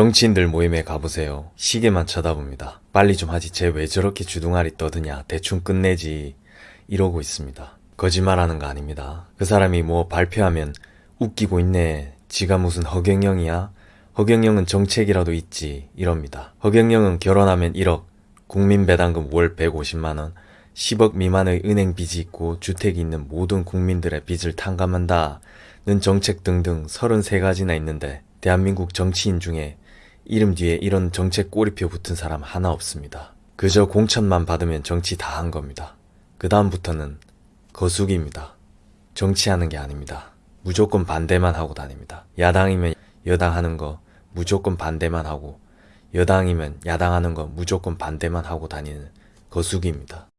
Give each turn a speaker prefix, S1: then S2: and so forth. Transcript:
S1: 정치인들 모임에 가보세요. 시계만 쳐다봅니다. 빨리 좀 하지 쟤 왜 저렇게 주둥아리 떠드냐 대충 끝내지 이러고 있습니다. 거짓말하는 거 아닙니다. 그 사람이 뭐 발표하면 웃기고 있네. 지가 무슨 허경영이야? 허경영은 정책이라도 있지 이럽니다. 허경영은 결혼하면 1억, 국민배당금 월 150만원, 10억 미만의 은행 빚이 있고 주택이 있는 모든 국민들의 빚을 탕감한다. 는 정책 등등 33가지나 있는데 대한민국 정치인 중에 이름 뒤에 이런 정책 꼬리표 붙은 사람 하나 없습니다. 그저 공천만 받으면 정치 다 한 겁니다. 그 다음부터는 거수기입니다. 정치하는 게 아닙니다. 무조건 반대만 하고 다닙니다. 야당이면 여당 하는 거 무조건 반대만 하고 여당이면 야당 하는 거 무조건 반대만 하고 다니는 거수기입니다.